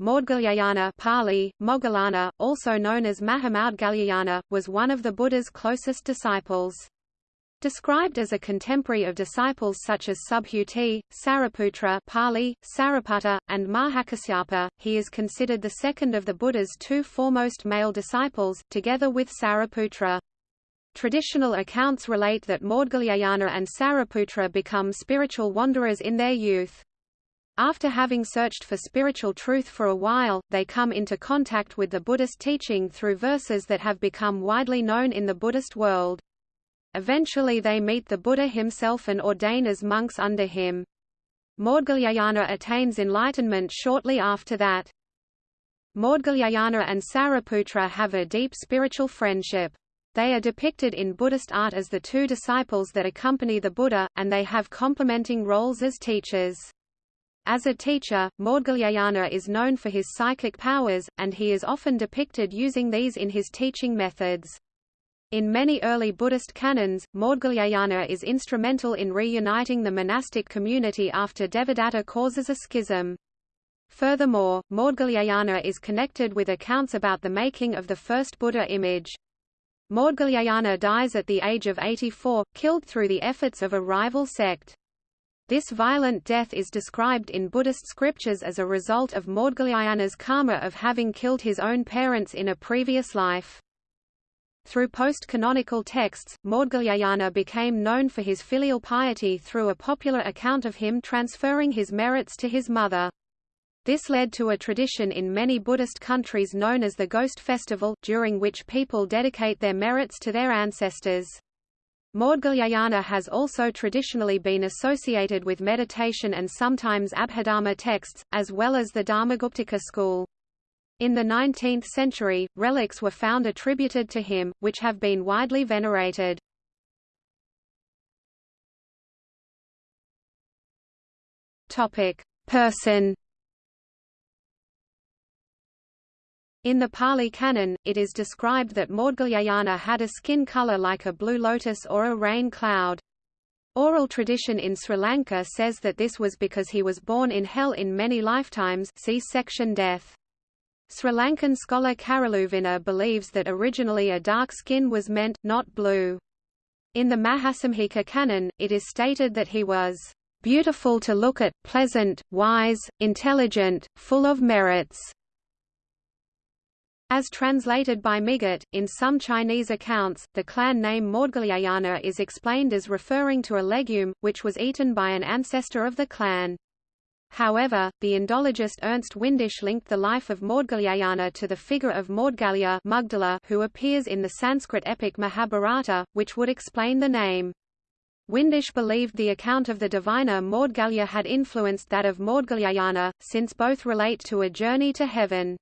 Maudgalyayana Pali, Moggallana, also known as Mahamaudgalyayana, was one of the Buddha's closest disciples. Described as a contemporary of disciples such as Subhuti, Sariputra Pali, Sariputta, and Mahakasyapa, he is considered the second of the Buddha's two foremost male disciples, together with Sariputra. Traditional accounts relate that Maudgalyayana and Sariputra become spiritual wanderers in their youth. After having searched for spiritual truth for a while, they come into contact with the Buddhist teaching through verses that have become widely known in the Buddhist world. Eventually they meet the Buddha himself and ordain as monks under him. Maudgalyayana attains enlightenment shortly after that. Maudgalyayana and Sariputra have a deep spiritual friendship. They are depicted in Buddhist art as the two disciples that accompany the Buddha, and they have complementing roles as teachers. As a teacher, Maudgalyayana is known for his psychic powers, and he is often depicted using these in his teaching methods. In many early Buddhist canons, Maudgalyayana is instrumental in reuniting the monastic community after Devadatta causes a schism. Furthermore, Maudgalyayana is connected with accounts about the making of the first Buddha image. Maudgalyayana dies at the age of 84, killed through the efforts of a rival sect. This violent death is described in Buddhist scriptures as a result of Maudgalyayana's karma of having killed his own parents in a previous life. Through post-canonical texts, Maudgalyayana became known for his filial piety through a popular account of him transferring his merits to his mother. This led to a tradition in many Buddhist countries known as the Ghost Festival, during which people dedicate their merits to their ancestors. Maudgalyayana has also traditionally been associated with meditation and sometimes Abhidharma texts, as well as the Dharmaguptaka school. In the 19th century, relics were found attributed to him, which have been widely venerated. Person In the Pali Canon, it is described that Maudgalyayana had a skin color like a blue lotus or a rain cloud. Oral tradition in Sri Lanka says that this was because he was born in hell in many lifetimes see section death. Sri Lankan scholar Karaluvina believes that originally a dark skin was meant, not blue. In the Mahasamghika canon, it is stated that he was beautiful to look at, pleasant, wise, intelligent, full of merits. As translated by Migot, in some Chinese accounts, the clan name Maudgalyayana is explained as referring to a legume, which was eaten by an ancestor of the clan. However, the Indologist Ernst Windisch linked the life of Maudgalyayana to the figure of Maudgalya who appears in the Sanskrit epic Mahabharata, which would explain the name. Windisch believed the account of the diviner Maudgalya had influenced that of Maudgalyayana, since both relate to a journey to heaven.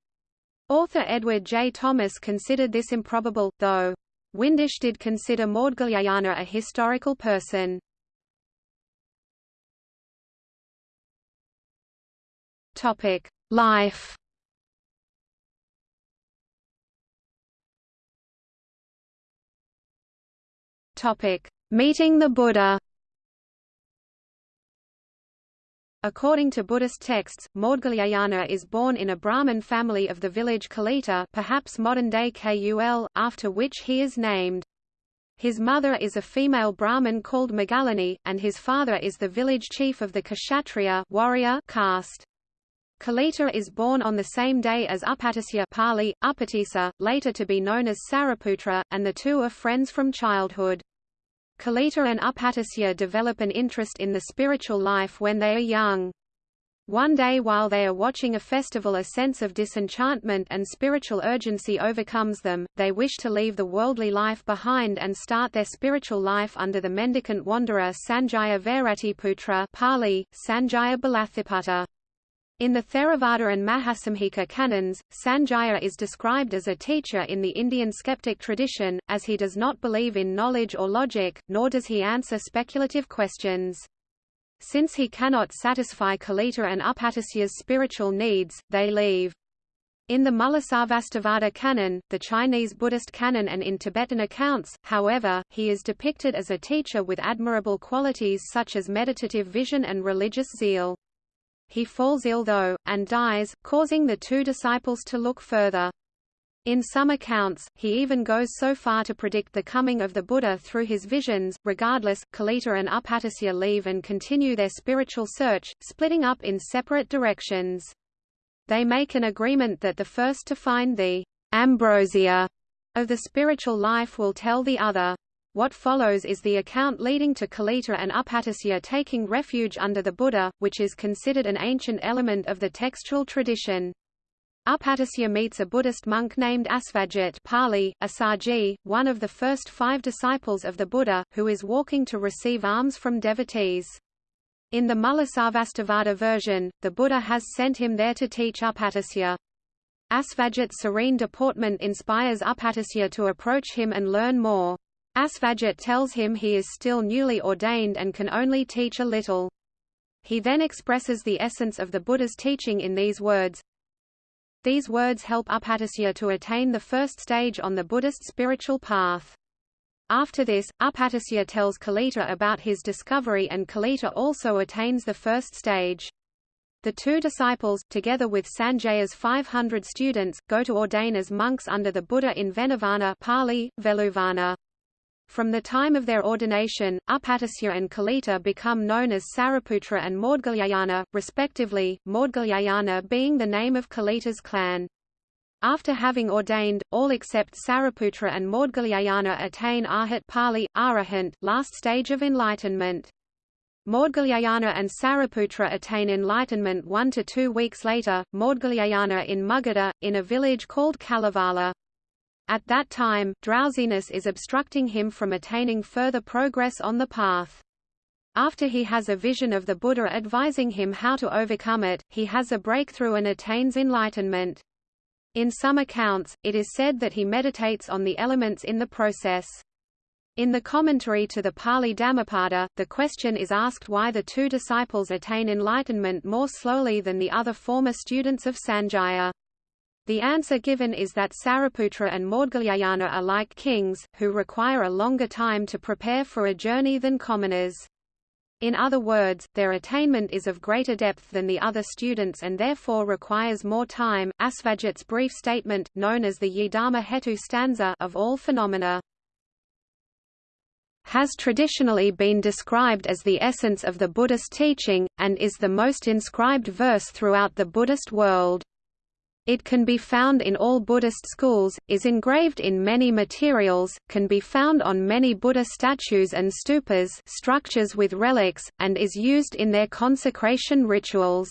Author Edward J. Thomas considered this improbable, though. Windisch did consider Maudgalyayana a historical person. Topic: Life. Topic: Meeting the Buddha. According to Buddhist texts, Maudgalyayana is born in a Brahmin family of the village Kalita perhaps modern-day Kul, after which he is named. His mother is a female Brahmin called Magalani, and his father is the village chief of the Kshatriya warrior caste. Kalita is born on the same day as Upatisya Pali, Upatissa, later to be known as Sariputra, and the two are friends from childhood. Kalita and Upatisya develop an interest in the spiritual life when they are young. One day while they are watching a festival a sense of disenchantment and spiritual urgency overcomes them, they wish to leave the worldly life behind and start their spiritual life under the mendicant wanderer Sanjaya Vairatiputra Pali, Sanjaya Belatthaputta. In the Theravada and Mahasamghika canons, Sanjaya is described as a teacher in the Indian skeptic tradition, as he does not believe in knowledge or logic, nor does he answer speculative questions. Since he cannot satisfy Kalita and Upatisya's spiritual needs, they leave. In the Mulasarvastivada canon, the Chinese Buddhist canon and in Tibetan accounts, however, he is depicted as a teacher with admirable qualities such as meditative vision and religious zeal. He falls ill though, and dies, causing the two disciples to look further. In some accounts, he even goes so far to predict the coming of the Buddha through his visions. Regardless, Kalita and Upatisya leave and continue their spiritual search, splitting up in separate directions. They make an agreement that the first to find the ambrosia of the spiritual life will tell the other. What follows is the account leading to Kalita and Upatisya taking refuge under the Buddha, which is considered an ancient element of the textual tradition. Upatisya meets a Buddhist monk named Asvajit Pali, Assaji, one of the first five disciples of the Buddha, who is walking to receive alms from devotees. In the Mulasarvastivada version, the Buddha has sent him there to teach Upatisya. Asvajit's serene deportment inspires Upatisya to approach him and learn more. Asvajit tells him he is still newly ordained and can only teach a little. He then expresses the essence of the Buddha's teaching in these words, these words help Upatisya to attain the first stage on the Buddhist spiritual path. After this, Upatisya tells Kalita about his discovery and Kalita also attains the first stage. The two disciples, together with Sanjaya's 500 students, go to ordain as monks under the Buddha in Venuvana Pali, Veluvana. From the time of their ordination, Upatisya and Kalita become known as Sariputra and Maudgalyayana, respectively, Maudgalyayana being the name of Kalita's clan. After having ordained, all except Sariputra and Maudgalyayana attain Arhat Pali, Arahant, last stage of enlightenment. Maudgalyayana and Sariputra attain enlightenment one to two weeks later, Maudgalyayana in Magadha, in a village called Kallavala. At that time, drowsiness is obstructing him from attaining further progress on the path. After he has a vision of the Buddha advising him how to overcome it, he has a breakthrough and attains enlightenment. In some accounts, it is said that he meditates on the elements in the process. In the commentary to the Pali Dhammapada, the question is asked why the two disciples attain enlightenment more slowly than the other former students of Sanjaya. The answer given is that Sariputra and Maudgalyayana are like kings, who require a longer time to prepare for a journey than commoners. In other words, their attainment is of greater depth than the other students and therefore requires more time. Asvajit's brief statement, known as the Ye Dharma Hetu stanza of all phenomena, has traditionally been described as the essence of the Buddhist teaching, and is the most inscribed verse throughout the Buddhist world. It can be found in all Buddhist schools, is engraved in many materials, can be found on many Buddha statues and stupas structures with relics, and is used in their consecration rituals.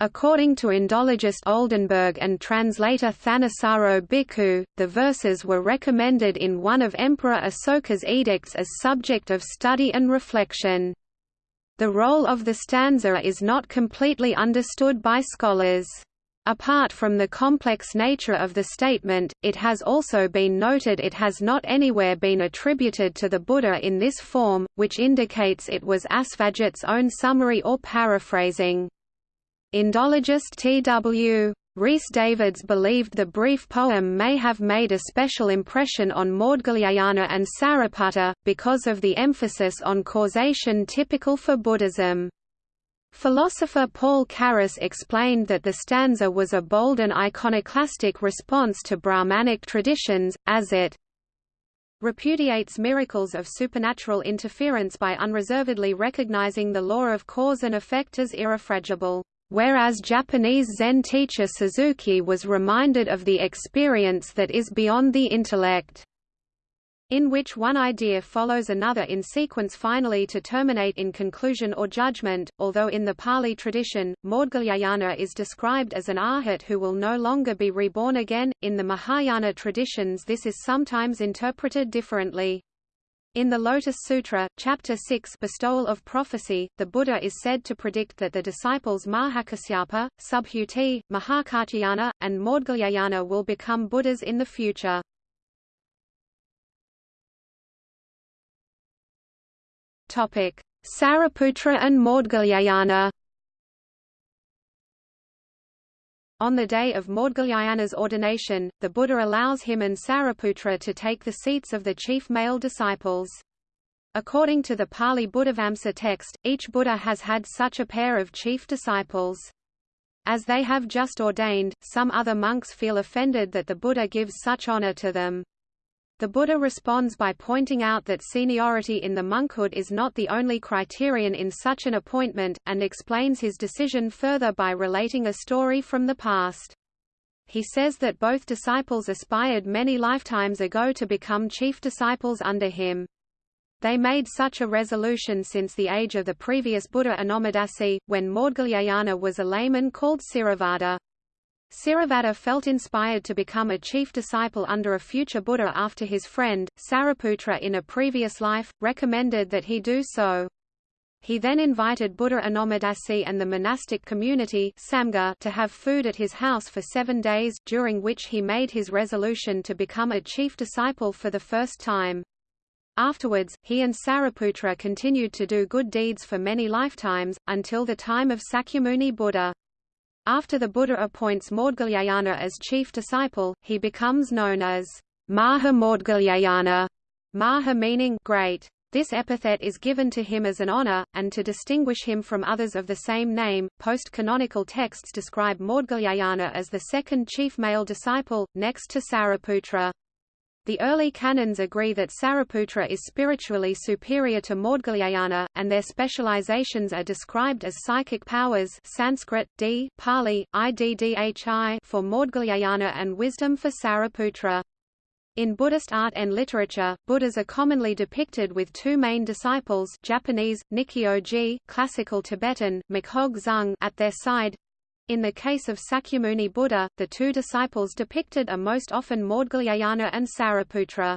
According to Indologist Oldenberg and translator Thanissaro Bhikkhu, the verses were recommended in one of Emperor Asoka's edicts as subject of study and reflection. The role of the stanza is not completely understood by scholars. Apart from the complex nature of the statement, it has also been noted it has not anywhere been attributed to the Buddha in this form, which indicates it was Asvajit's own summary or paraphrasing. Indologist T.W. Rhys Davids believed the brief poem may have made a special impression on Maudgalyayana and Sariputta, because of the emphasis on causation typical for Buddhism. Philosopher Paul Carus explained that the stanza was a bold and iconoclastic response to Brahmanic traditions, as it repudiates miracles of supernatural interference by unreservedly recognizing the law of cause and effect as irrefragable, whereas Japanese Zen teacher Suzuki was reminded of the experience that is beyond the intellect in which one idea follows another in sequence finally to terminate in conclusion or judgment, although in the Pali tradition, Maudgalyayana is described as an arhat who will no longer be reborn again. In the Mahayana traditions this is sometimes interpreted differently. In the Lotus Sutra, Chapter 6 Bestowal of Prophecy, the Buddha is said to predict that the disciples Mahakasyapa, Subhuti, Mahakatyayana, and Maudgalyayana will become Buddhas in the future. Topic: Sariputra and Maudgalyayana. On the day of Maudgalyayana's ordination, the Buddha allows him and Sariputra to take the seats of the chief male disciples. According to the Pali Buddhavamsa text, each Buddha has had such a pair of chief disciples. As they have just ordained, some other monks feel offended that the Buddha gives such honor to them. The Buddha responds by pointing out that seniority in the monkhood is not the only criterion in such an appointment, and explains his decision further by relating a story from the past. He says that both disciples aspired many lifetimes ago to become chief disciples under him. They made such a resolution since the age of the previous Buddha Anomadasi, when Maudgalyayana was a layman called Siravada. Siravada felt inspired to become a chief disciple under a future Buddha after his friend, Sariputra in a previous life, recommended that he do so. He then invited Buddha Anomadasi and the monastic community Samgha to have food at his house for seven days, during which he made his resolution to become a chief disciple for the first time. Afterwards, he and Sariputra continued to do good deeds for many lifetimes, until the time of Sakyamuni Buddha. After the Buddha appoints Maudgalyayana as chief disciple, he becomes known as Maha Maudgalyayana, Maha meaning great. This epithet is given to him as an honor, and to distinguish him from others of the same name. Post-canonical texts describe Maudgalyayana as the second chief male disciple, next to Sariputra. The early canons agree that Sariputra is spiritually superior to Maudgalyayana, and their specializations are described as psychic powers Sanskrit, d, Pali, iddhi for Maudgalyayana and wisdom for Sariputra. In Buddhist art and literature, Buddhas are commonly depicted with two main disciples Japanese, Nikkyo-ji, classical Tibetan, Makhog Zung at their side, in the case of Sakyamuni Buddha, the two disciples depicted are most often Maudgalyayana and Sariputra.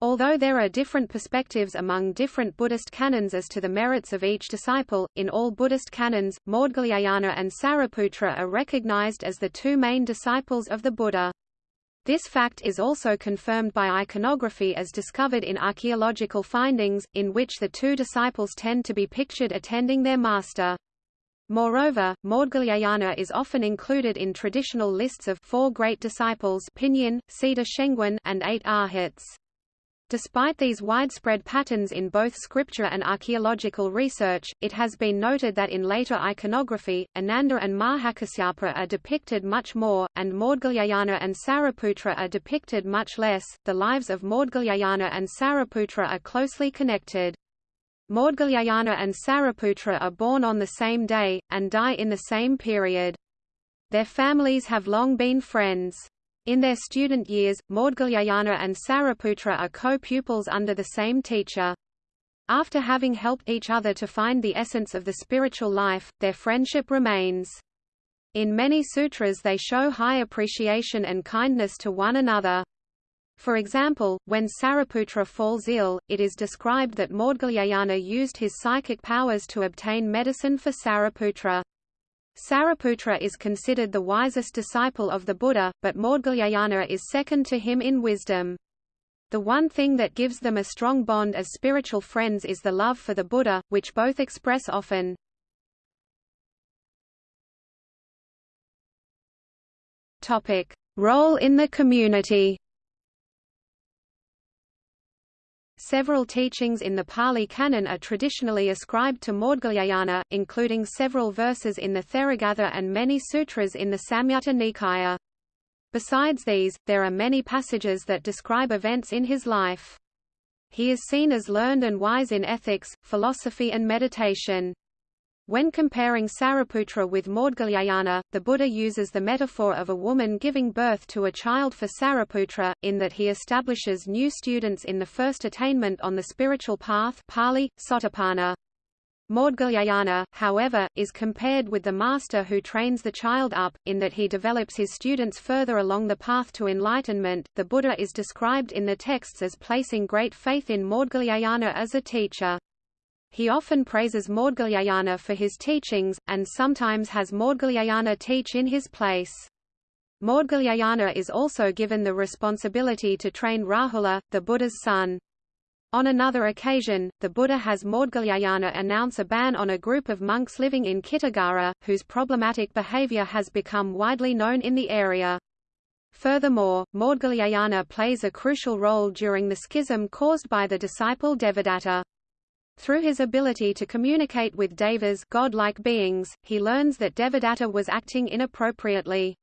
Although there are different perspectives among different Buddhist canons as to the merits of each disciple, in all Buddhist canons, Maudgalyayana and Sariputra are recognized as the two main disciples of the Buddha. This fact is also confirmed by iconography as discovered in archaeological findings, in which the two disciples tend to be pictured attending their master. Moreover, Maudgalyayana is often included in traditional lists of four great disciples Pinyin, Siddha Shengwen, and eight arhats. Despite these widespread patterns in both scripture and archaeological research, it has been noted that in later iconography, Ananda and Mahakasyapa are depicted much more, and Maudgalyayana and Sariputra are depicted much less. The lives of Maudgalyayana and Sariputra are closely connected. Maudgalyayana and Sariputra are born on the same day, and die in the same period. Their families have long been friends. In their student years, Maudgalyayana and Sariputra are co-pupils under the same teacher. After having helped each other to find the essence of the spiritual life, their friendship remains. In many sutras they show high appreciation and kindness to one another. For example, when Sariputra falls ill, it is described that Maudgalyayana used his psychic powers to obtain medicine for Sariputra. Sariputra is considered the wisest disciple of the Buddha, but Maudgalyayana is second to him in wisdom. The one thing that gives them a strong bond as spiritual friends is the love for the Buddha, which both express often. Role in the community. Several teachings in the Pali Canon are traditionally ascribed to Maudgalyayana, including several verses in the Theragatha and many sutras in the Samyutta Nikaya. Besides these, there are many passages that describe events in his life. He is seen as learned and wise in ethics, philosophy and meditation. When comparing Sariputra with Maudgalyayana, the Buddha uses the metaphor of a woman giving birth to a child for Sariputra, in that he establishes new students in the first attainment on the spiritual path Pali, Sotapanna. Maudgalyayana, however, is compared with the master who trains the child up, in that he develops his students further along the path to enlightenment. The Buddha is described in the texts as placing great faith in Maudgalyayana as a teacher. He often praises Maudgalyayana for his teachings, and sometimes has Maudgalyayana teach in his place. Maudgalyayana is also given the responsibility to train Rahula, the Buddha's son. On another occasion, the Buddha has Maudgalyayana announce a ban on a group of monks living in Kitagiri, whose problematic behavior has become widely known in the area. Furthermore, Maudgalyayana plays a crucial role during the schism caused by the disciple Devadatta. Through his ability to communicate with devas godlike beings, he learns that Devadatta was acting inappropriately.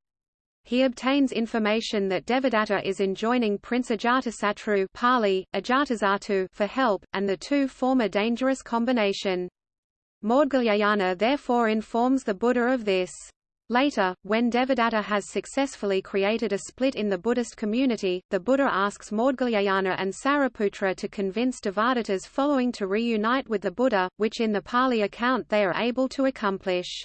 He obtains information that Devadatta is enjoining Prince Ajatasatru Pali, Ajatasattu for help, and the two form a dangerous combination. Maudgalyayana therefore informs the Buddha of this. Later, when Devadatta has successfully created a split in the Buddhist community, the Buddha asks Maudgalyayana and Sariputra to convince Devadatta's following to reunite with the Buddha, which in the Pali account they are able to accomplish.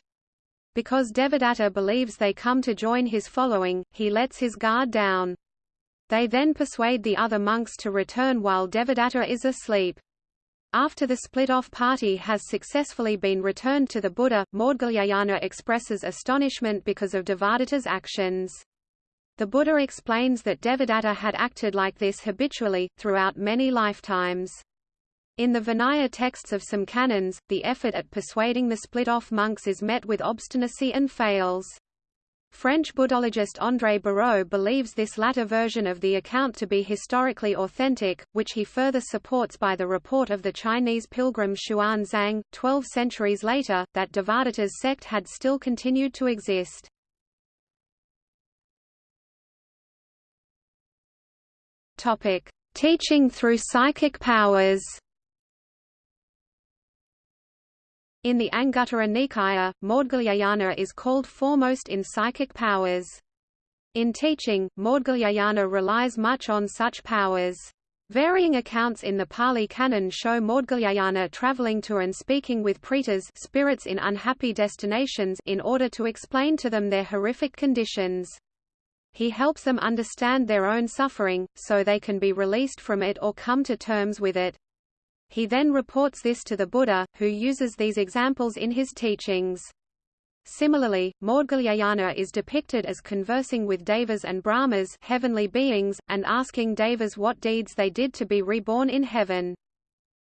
Because Devadatta believes they come to join his following, he lets his guard down. They then persuade the other monks to return while Devadatta is asleep. After the split-off party has successfully been returned to the Buddha, Maudgalyayana expresses astonishment because of Devadatta's actions. The Buddha explains that Devadatta had acted like this habitually, throughout many lifetimes. In the Vinaya texts of some canons, the effort at persuading the split-off monks is met with obstinacy and fails. French Buddhologist André Bareau believes this latter version of the account to be historically authentic, which he further supports by the report of the Chinese pilgrim Xuan Zang, 12 centuries later, that Devadatta's sect had still continued to exist. Teaching through psychic powers In the Anguttara Nikaya, Maudgalyayana is called foremost in psychic powers. In teaching, Maudgalyayana relies much on such powers. Varying accounts in the Pali Canon show Maudgalyayana traveling to and speaking with pretas spirits in unhappy destinations in order to explain to them their horrific conditions. He helps them understand their own suffering, so they can be released from it or come to terms with it. He then reports this to the Buddha, who uses these examples in his teachings. Similarly, Maudgalyayana is depicted as conversing with devas and brahmas heavenly beings, and asking devas what deeds they did to be reborn in heaven.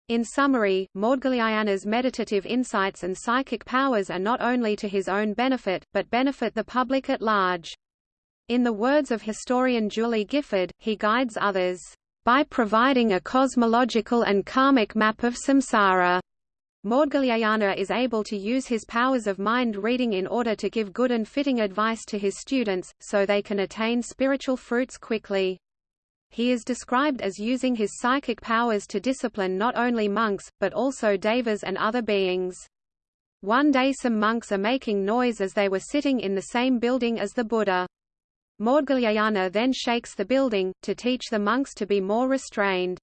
In summary, Maudgalyayana's meditative insights and psychic powers are not only to his own benefit, but benefit the public at large. In the words of historian Julie Gifford, he guides others by providing a cosmological and karmic map of samsara. Maudgalyayana is able to use his powers of mind reading in order to give good and fitting advice to his students, so they can attain spiritual fruits quickly. He is described as using his psychic powers to discipline not only monks, but also devas and other beings. One day some monks are making noise as they were sitting in the same building as the Buddha. Maudgalyayana then shakes the building, to teach the monks to be more restrained.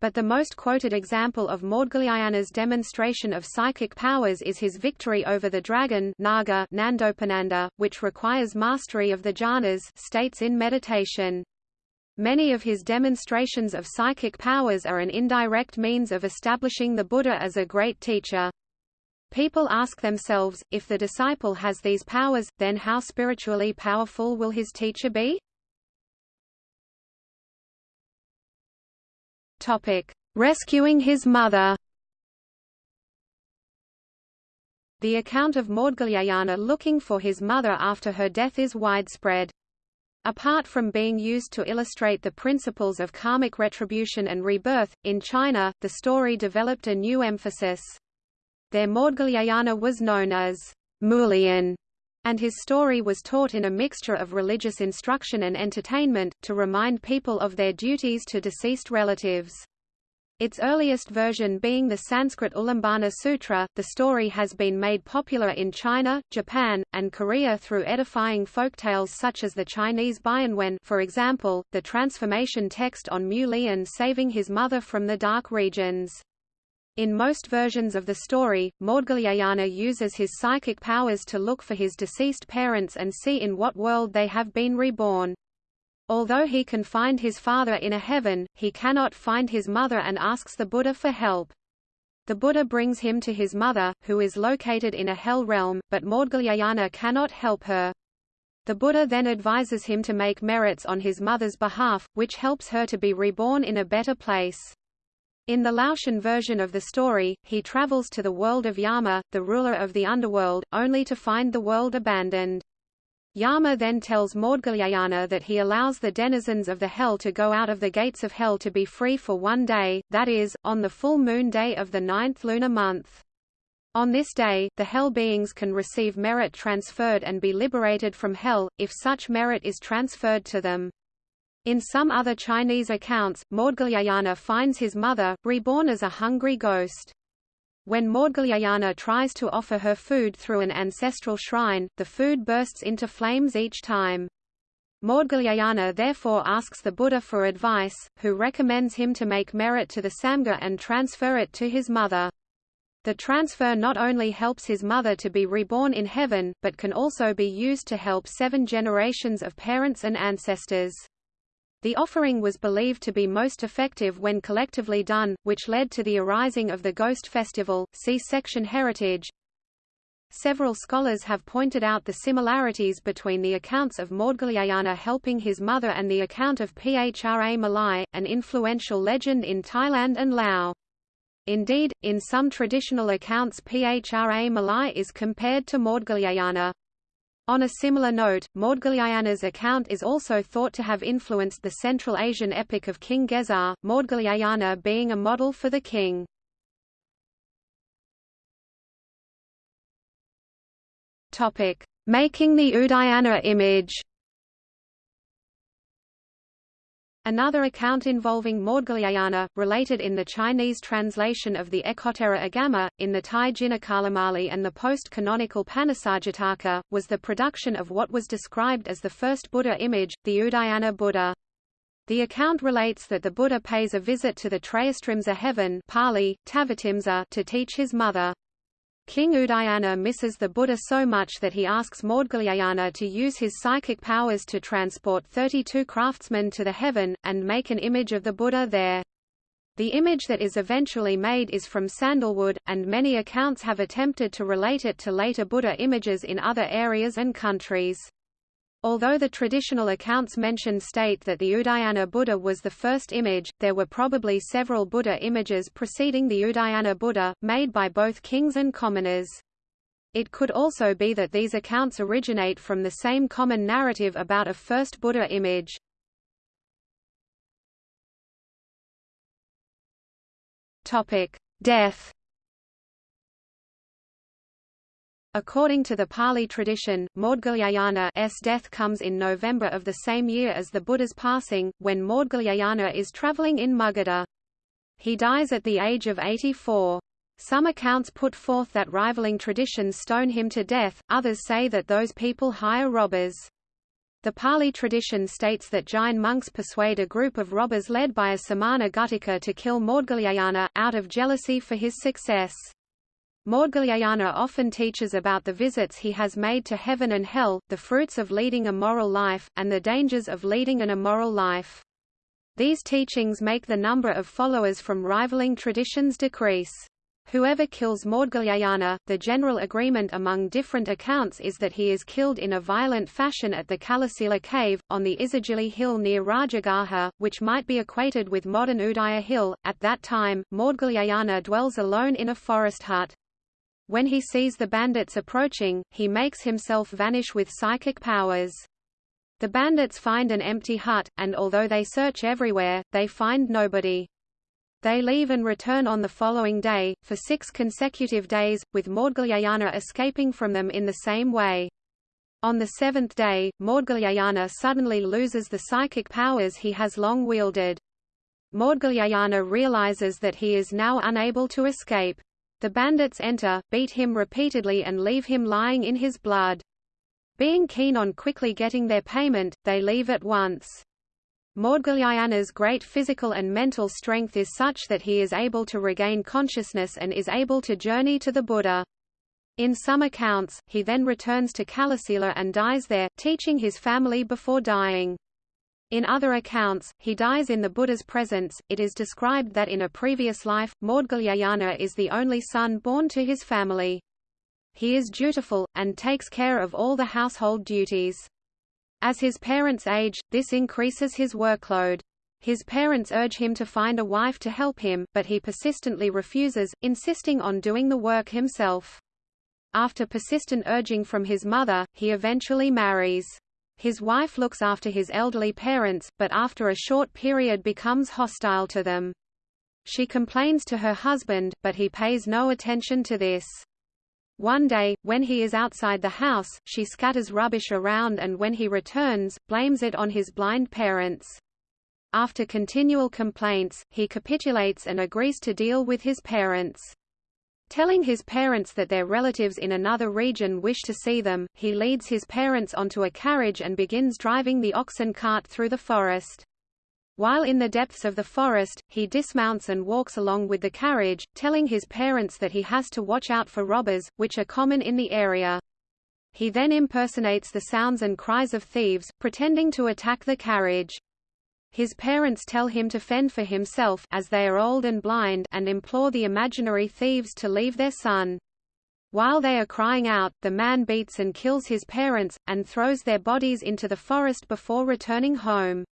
But the most quoted example of Maudgalyayana's demonstration of psychic powers is his victory over the dragon Naga Nandopananda, which requires mastery of the jhanas states in meditation. Many of his demonstrations of psychic powers are an indirect means of establishing the Buddha as a great teacher. People ask themselves, if the disciple has these powers, then how spiritually powerful will his teacher be? Topic: Rescuing his mother. The account of Maudgalyayana looking for his mother after her death is widespread. Apart from being used to illustrate the principles of karmic retribution and rebirth, in China, the story developed a new emphasis. Their Maudgalyayana was known as Mulian, and his story was taught in a mixture of religious instruction and entertainment, to remind people of their duties to deceased relatives. Its earliest version being the Sanskrit Ulambana Sutra, the story has been made popular in China, Japan, and Korea through edifying folktales such as the Chinese Bianwen for example, the transformation text on Mu Lian saving his mother from the dark regions. In most versions of the story, Maudgalyayana uses his psychic powers to look for his deceased parents and see in what world they have been reborn. Although he can find his father in a heaven, he cannot find his mother and asks the Buddha for help. The Buddha brings him to his mother, who is located in a hell realm, but Maudgalyayana cannot help her. The Buddha then advises him to make merits on his mother's behalf, which helps her to be reborn in a better place. In the Laotian version of the story, he travels to the world of Yama, the ruler of the underworld, only to find the world abandoned. Yama then tells Maudgalyayana that he allows the denizens of the hell to go out of the gates of hell to be free for one day, that is, on the full moon day of the ninth lunar month. On this day, the hell beings can receive merit transferred and be liberated from hell, if such merit is transferred to them. In some other Chinese accounts, Maudgalyayana finds his mother, reborn as a hungry ghost. When Maudgalyayana tries to offer her food through an ancestral shrine, the food bursts into flames each time. Maudgalyayana therefore asks the Buddha for advice, who recommends him to make merit to the Samgha and transfer it to his mother. The transfer not only helps his mother to be reborn in heaven, but can also be used to help seven generations of parents and ancestors. The offering was believed to be most effective when collectively done, which led to the arising of the Ghost Festival. See section Heritage. Several scholars have pointed out the similarities between the accounts of Maudgalyayana helping his mother and the account of Phra Malai, an influential legend in Thailand and Laos. Indeed, in some traditional accounts Phra Malai is compared to Maudgalyayana. On a similar note, Maudgalyayana's account is also thought to have influenced the Central Asian epic of King Gesar, Maudgalyayana being a model for the king. Making the Udayana image Another account involving Maudgalyayana, related in the Chinese translation of the Ekottara Agama, in the Thai Jinakalamali and the post-canonical Panasarjataka, was the production of what was described as the first Buddha image, the Udayana Buddha. The account relates that the Buddha pays a visit to the Trayastrimsa heaven Pali, Tavatimsa, to teach his mother. King Udayana misses the Buddha so much that he asks Maudgalyayana to use his psychic powers to transport 32 craftsmen to the heaven, and make an image of the Buddha there. The image that is eventually made is from sandalwood, and many accounts have attempted to relate it to later Buddha images in other areas and countries. Although the traditional accounts mentioned state that the Udayana Buddha was the first image, there were probably several Buddha images preceding the Udayana Buddha, made by both kings and commoners. It could also be that these accounts originate from the same common narrative about a first Buddha image. Death According to the Pali tradition, Maudgalyayana's death comes in November of the same year as the Buddha's passing, when Maudgalyayana is traveling in Magadha. He dies at the age of 84. Some accounts put forth that rivaling traditions stone him to death, others say that those people hire robbers. The Pali tradition states that Jain monks persuade a group of robbers led by a Samana Guttika to kill Maudgalyayana, out of jealousy for his success. Maudgalyayana often teaches about the visits he has made to heaven and hell, the fruits of leading a moral life, and the dangers of leading an immoral life. These teachings make the number of followers from rivaling traditions decrease. Whoever kills Maudgalyayana, the general agreement among different accounts is that he is killed in a violent fashion at the Kalasila cave, on the Isigili hill near Rajagaha, which might be equated with modern Udaya hill. At that time, Maudgalyayana dwells alone in a forest hut. When he sees the bandits approaching, he makes himself vanish with psychic powers. The bandits find an empty hut, and although they search everywhere, they find nobody. They leave and return on the following day, for six consecutive days, with Maudgalyayana escaping from them in the same way. On the seventh day, Maudgalyayana suddenly loses the psychic powers he has long wielded. Maudgalyayana realizes that he is now unable to escape. The bandits enter, beat him repeatedly and leave him lying in his blood. Being keen on quickly getting their payment, they leave at once. Maudgalyayana's great physical and mental strength is such that he is able to regain consciousness and is able to journey to the Buddha. In some accounts, he then returns to Kalasila and dies there, teaching his family before dying. In other accounts, he dies in the Buddha's presence. It is described that in a previous life, Maudgalyayana is the only son born to his family. He is dutiful, and takes care of all the household duties. As his parents age, this increases his workload. His parents urge him to find a wife to help him, but he persistently refuses, insisting on doing the work himself. After persistent urging from his mother, he eventually marries. His wife looks after his elderly parents, but after a short period becomes hostile to them. She complains to her husband, but he pays no attention to this. One day, when he is outside the house, she scatters rubbish around and when he returns, blames it on his blind parents. After continual complaints, he capitulates and agrees to deal with his parents. Telling his parents that their relatives in another region wish to see them, he leads his parents onto a carriage and begins driving the oxen cart through the forest. While in the depths of the forest, he dismounts and walks along with the carriage, telling his parents that he has to watch out for robbers, which are common in the area. He then impersonates the sounds and cries of thieves, pretending to attack the carriage. His parents tell him to fend for himself as they are old and blind and implore the imaginary thieves to leave their son. While they are crying out, the man beats and kills his parents, and throws their bodies into the forest before returning home.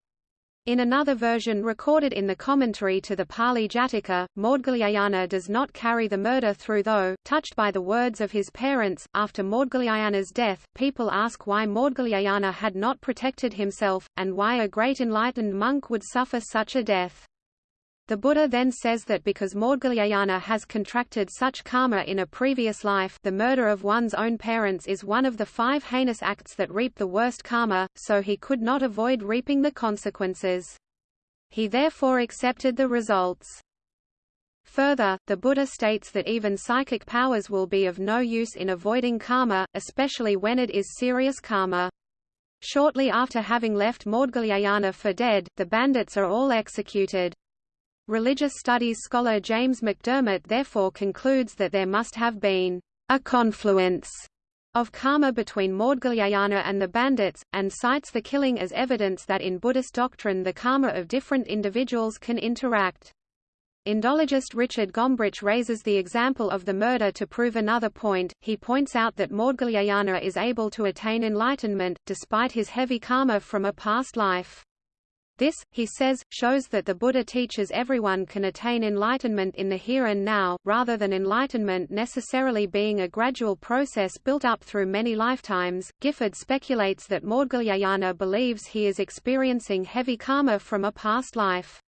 In another version recorded in the commentary to the Pali Jataka, Maudgalyayana does not carry the murder through though, touched by the words of his parents, after Maudgalyayana's death, people ask why Maudgalyayana had not protected himself, and why a great enlightened monk would suffer such a death. The Buddha then says that because Maudgalyayana has contracted such karma in a previous life the murder of one's own parents is one of the five heinous acts that reap the worst karma, so he could not avoid reaping the consequences. He therefore accepted the results. Further, the Buddha states that even psychic powers will be of no use in avoiding karma, especially when it is serious karma. Shortly after having left Maudgalyayana for dead, the bandits are all executed. Religious studies scholar James McDermott therefore concludes that there must have been a confluence of karma between Maudgalyayana and the bandits, and cites the killing as evidence that in Buddhist doctrine the karma of different individuals can interact. Indologist Richard Gombrich raises the example of the murder to prove another point. He points out that Maudgalyayana is able to attain enlightenment, despite his heavy karma from a past life. This, he says, shows that the Buddha teaches everyone can attain enlightenment in the here and now, rather than enlightenment necessarily being a gradual process built up through many lifetimes. Gifford speculates that Maudgalyayana believes he is experiencing heavy karma from a past life.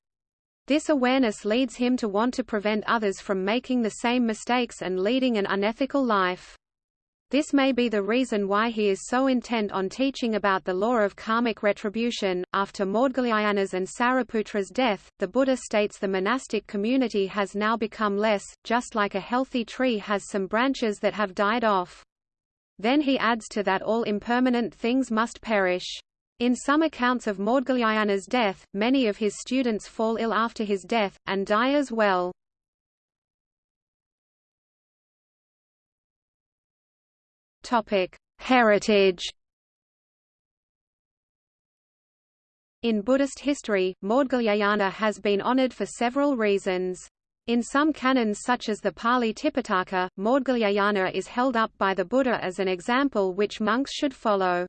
This awareness leads him to want to prevent others from making the same mistakes and leading an unethical life. This may be the reason why he is so intent on teaching about the law of karmic retribution. After Maudgalyayana's and Sariputra's death, the Buddha states the monastic community has now become less, just like a healthy tree has some branches that have died off. Then he adds to that all impermanent things must perish. In some accounts of Maudgalyayana's death, many of his students fall ill after his death, and die as well. Heritage. In Buddhist history, Maudgalyayana has been honored for several reasons. In some canons such as the Pali Tipitaka, Maudgalyayana is held up by the Buddha as an example which monks should follow.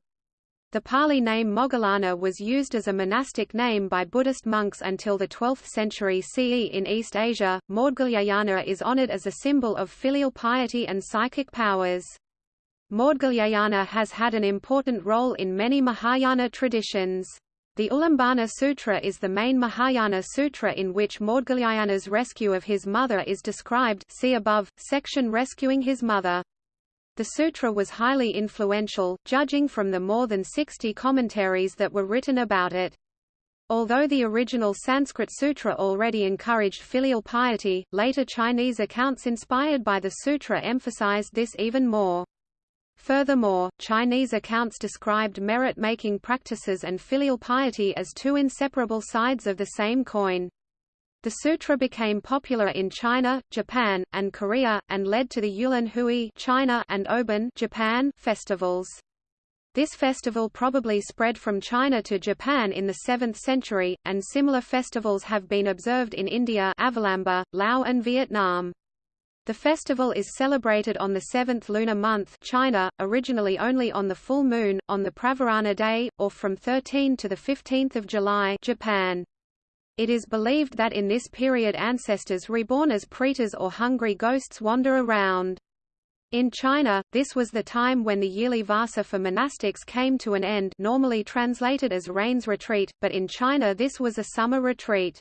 The Pali name Moggallana was used as a monastic name by Buddhist monks until the 12th century CE in East Asia. Maudgalyayana is honored as a symbol of filial piety and psychic powers. Maudgalyayana has had an important role in many Mahayana traditions. The Ulambana Sutra is the main Mahayana sutra in which Maudgalyayana's rescue of his mother is described see above, section Rescuing his mother. The sutra was highly influential, judging from the more than 60 commentaries that were written about it. Although the original Sanskrit sutra already encouraged filial piety, later Chinese accounts inspired by the sutra emphasized this even more. Furthermore, Chinese accounts described merit-making practices and filial piety as two inseparable sides of the same coin. The sutra became popular in China, Japan, and Korea, and led to the Yulan Hui China and Obon Japan festivals. This festival probably spread from China to Japan in the 7th century, and similar festivals have been observed in India Avalamba, Laos and Vietnam. The festival is celebrated on the seventh lunar month China, originally only on the full moon, on the Pravarana day, or from 13 to 15 July Japan. It is believed that in this period ancestors reborn as pretas or hungry ghosts wander around. In China, this was the time when the yearly vasa for monastics came to an end normally translated as rains retreat, but in China this was a summer retreat.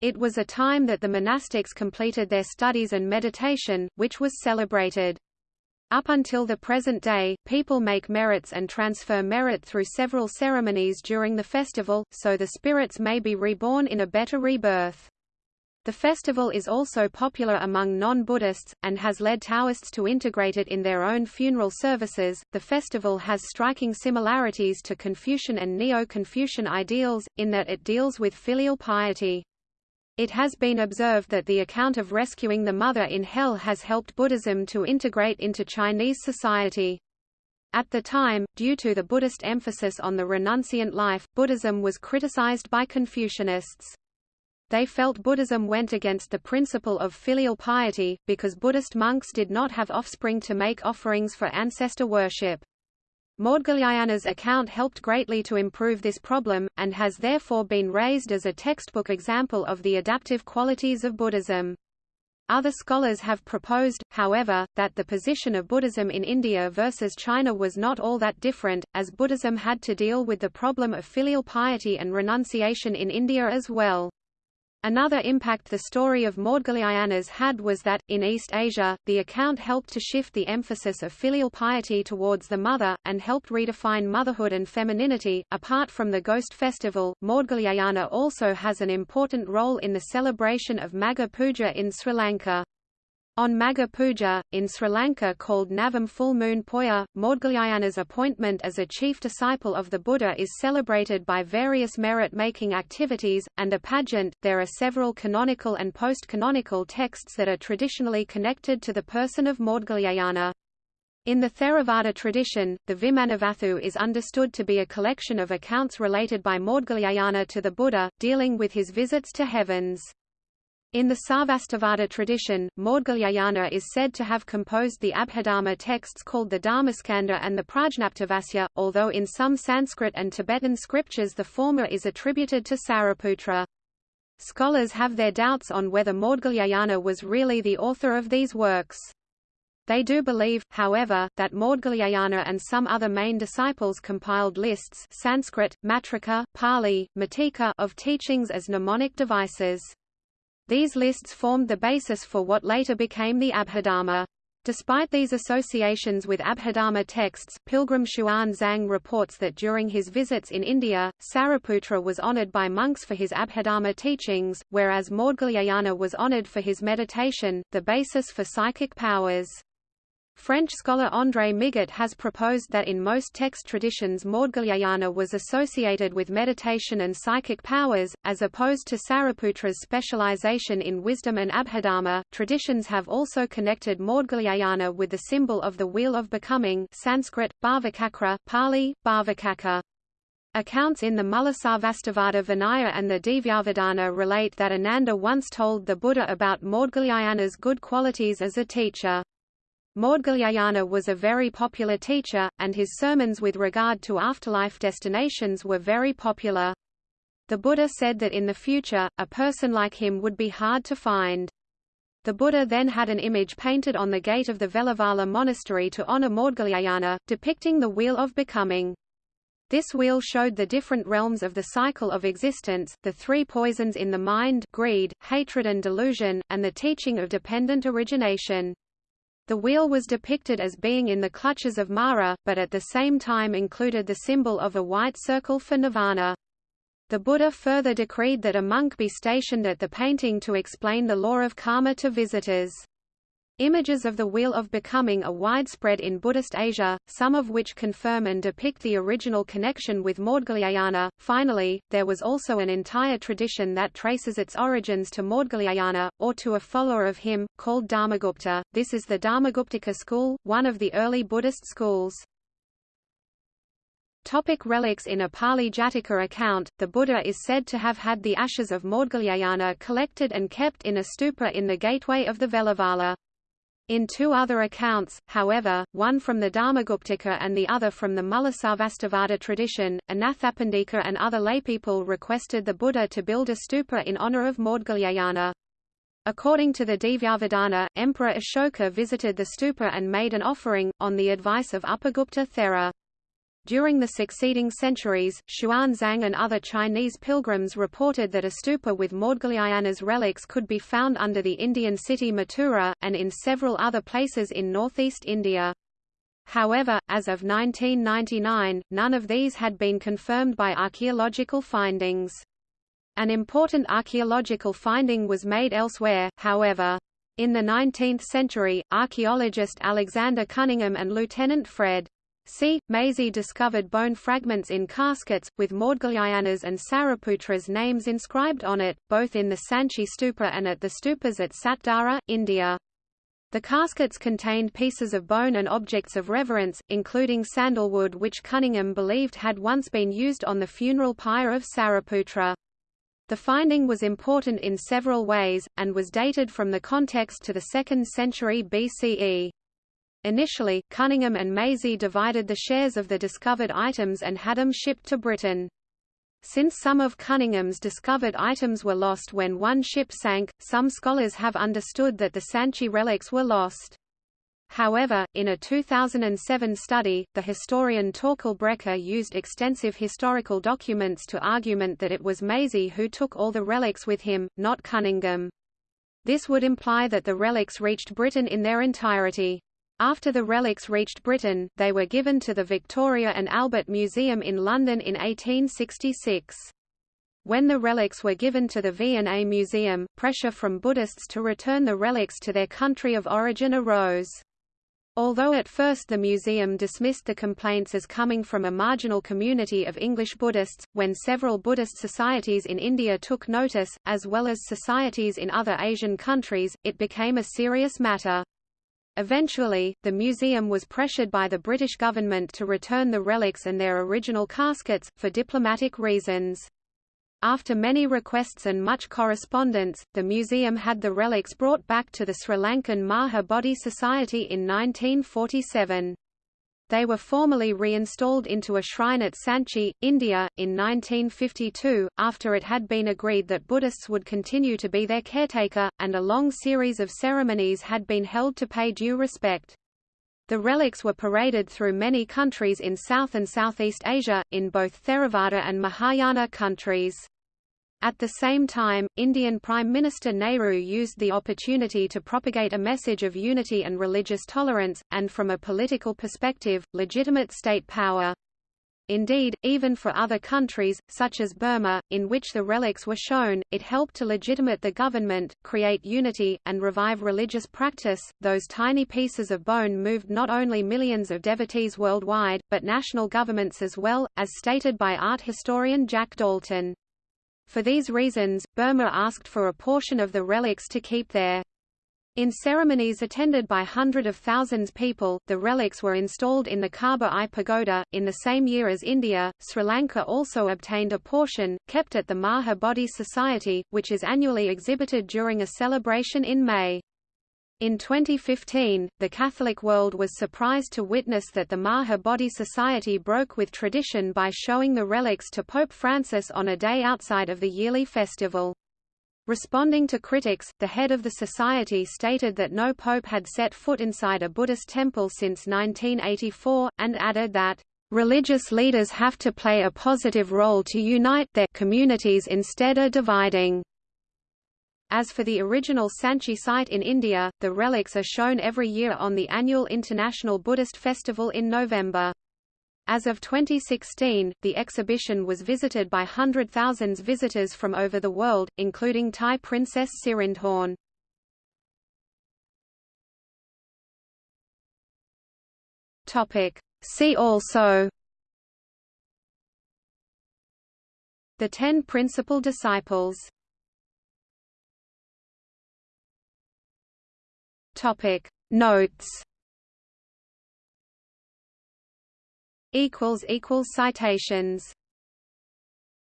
It was a time that the monastics completed their studies and meditation, which was celebrated. Up until the present day, people make merits and transfer merit through several ceremonies during the festival, so the spirits may be reborn in a better rebirth. The festival is also popular among non-Buddhists, and has led Taoists to integrate it in their own funeral services. The festival has striking similarities to Confucian and Neo-Confucian ideals, in that it deals with filial piety. It has been observed that the account of rescuing the mother in hell has helped Buddhism to integrate into Chinese society. At the time, due to the Buddhist emphasis on the renunciant life, Buddhism was criticized by Confucianists. They felt Buddhism went against the principle of filial piety, because Buddhist monks did not have offspring to make offerings for ancestor worship. Maudgalyayana's account helped greatly to improve this problem, and has therefore been raised as a textbook example of the adaptive qualities of Buddhism. Other scholars have proposed, however, that the position of Buddhism in India versus China was not all that different, as Buddhism had to deal with the problem of filial piety and renunciation in India as well. Another impact the story of Maudgalyayana's had was that, in East Asia, the account helped to shift the emphasis of filial piety towards the mother, and helped redefine motherhood and femininity. Apart from the Ghost Festival, Maudgalyayana also has an important role in the celebration of Magha Puja in Sri Lanka. On Magha Puja, in Sri Lanka called Navam Full Moon Poya, Maudgalyayana's appointment as a chief disciple of the Buddha is celebrated by various merit-making activities, and a pageant. There are several canonical and post-canonical texts that are traditionally connected to the person of Maudgalyayana. In the Theravada tradition, the Vimanavatthu is understood to be a collection of accounts related by Maudgalyayana to the Buddha, dealing with his visits to heavens. In the Sarvastivada tradition, Maudgalyayana is said to have composed the Abhidharma texts called the Dharmaskandha and the Prajnaptavasya, although in some Sanskrit and Tibetan scriptures the former is attributed to Sariputra. Scholars have their doubts on whether Maudgalyayana was really the author of these works. They do believe, however, that Maudgalyayana and some other main disciples compiled lists Sanskrit, Matrika, Pali, Matika of teachings as mnemonic devices. These lists formed the basis for what later became the Abhidharma. Despite these associations with Abhidharma texts, pilgrim Xuan Zang reports that during his visits in India, Sariputra was honored by monks for his Abhidharma teachings, whereas Maudgalyayana was honored for his meditation, the basis for psychic powers. French scholar André Migot has proposed that in most text traditions Maudgalyayana was associated with meditation and psychic powers, as opposed to Sariputra's specialization in wisdom and abhidharma. Traditions have also connected Maudgalyayana with the symbol of the Wheel of Becoming Sanskrit, Bhavacakra, Pali, Bhavacakka. Accounts in the Mulasarvastivada Vinaya and the Divyavadana relate that Ananda once told the Buddha about Maudgalyayana's good qualities as a teacher. Maudgalyayana was a very popular teacher, and his sermons with regard to afterlife destinations were very popular. The Buddha said that in the future, a person like him would be hard to find. The Buddha then had an image painted on the gate of the Veluvana monastery to honor Maudgalyayana, depicting the wheel of becoming. This wheel showed the different realms of the cycle of existence, the three poisons in the mind greed, hatred and delusion, and the teaching of dependent origination. The wheel was depicted as being in the clutches of Mara, but at the same time included the symbol of a white circle for nirvana. The Buddha further decreed that a monk be stationed at the painting to explain the law of karma to visitors. Images of the Wheel of Becoming are widespread in Buddhist Asia, some of which confirm and depict the original connection with Maudgalyayana. Finally, there was also an entire tradition that traces its origins to Maudgalyayana, or to a follower of him, called Dharmagupta. This is the Dharmaguptaka school, one of the early Buddhist schools. Topic relics In a Pali Jataka account, the Buddha is said to have had the ashes of Maudgalyayana collected and kept in a stupa in the gateway of the Veluvana. In two other accounts, however, one from the Dharmaguptaka and the other from the Mulasarvastivada tradition, Anathapindika and other laypeople requested the Buddha to build a stupa in honor of Maudgalyayana. According to the Divyavadana, Emperor Ashoka visited the stupa and made an offering, on the advice of Upagupta Thera. During the succeeding centuries, Xuanzang and other Chinese pilgrims reported that a stupa with Maudgalyayana's relics could be found under the Indian city Mathura, and in several other places in northeast India. However, as of 1999, none of these had been confirmed by archaeological findings. An important archaeological finding was made elsewhere, however. In the 19th century, archaeologist Alexander Cunningham and Lieutenant Fred. C. Maisey discovered bone fragments in caskets, with Maudgalyayanas and Sariputra's names inscribed on it, both in the Sanchi stupa and at the stupas at Satdara, India. The caskets contained pieces of bone and objects of reverence, including sandalwood which Cunningham believed had once been used on the funeral pyre of Sariputra. The finding was important in several ways, and was dated from the context to the 2nd century BCE. Initially, Cunningham and Maisey divided the shares of the discovered items and had them shipped to Britain. Since some of Cunningham's discovered items were lost when one ship sank, some scholars have understood that the Sanchi relics were lost. However, in a 2007 study, the historian Torkel Brekke used extensive historical documents to argument that it was Maisey who took all the relics with him, not Cunningham. This would imply that the relics reached Britain in their entirety. After the relics reached Britain, they were given to the Victoria and Albert Museum in London in 1866. When the relics were given to the V&A Museum, pressure from Buddhists to return the relics to their country of origin arose. Although at first the museum dismissed the complaints as coming from a marginal community of English Buddhists, when several Buddhist societies in India took notice, as well as societies in other Asian countries, it became a serious matter. Eventually, the museum was pressured by the British government to return the relics and their original caskets, for diplomatic reasons. After many requests and much correspondence, the museum had the relics brought back to the Sri Lankan Maha Bodhi Society in 1947. They were formally reinstalled into a shrine at Sanchi, India, in 1952, after it had been agreed that Buddhists would continue to be their caretaker, and a long series of ceremonies had been held to pay due respect. The relics were paraded through many countries in South and Southeast Asia, in both Theravada and Mahayana countries. At the same time, Indian Prime Minister Nehru used the opportunity to propagate a message of unity and religious tolerance, and from a political perspective, legitimate state power. Indeed, even for other countries, such as Burma, in which the relics were shown, it helped to legitimate the government, create unity, and revive religious practice. Those tiny pieces of bone moved not only millions of devotees worldwide, but national governments as well, as stated by art historian Jack Daulton. For these reasons, Burma asked for a portion of the relics to keep there. In ceremonies attended by hundreds of thousands people, the relics were installed in the Kaba Aye Pagoda. In the same year as India, Sri Lanka also obtained a portion, kept at the Maha Bodhi Society, which is annually exhibited during a celebration in May. In 2015, the Catholic world was surprised to witness that the Maha Bodhi Society broke with tradition by showing the relics to Pope Francis on a day outside of the yearly festival. Responding to critics, the head of the society stated that no pope had set foot inside a Buddhist temple since 1984, and added that, "...religious leaders have to play a positive role to unite their communities instead of dividing." As for the original Sanchi site in India, the relics are shown every year on the annual International Buddhist Festival in November. As of 2016, the exhibition was visited by hundred thousands visitors from over the world, including Thai Princess Sirindhorn. Topic. See also The Ten Principal Disciples Topic. Notes. Equals equals citations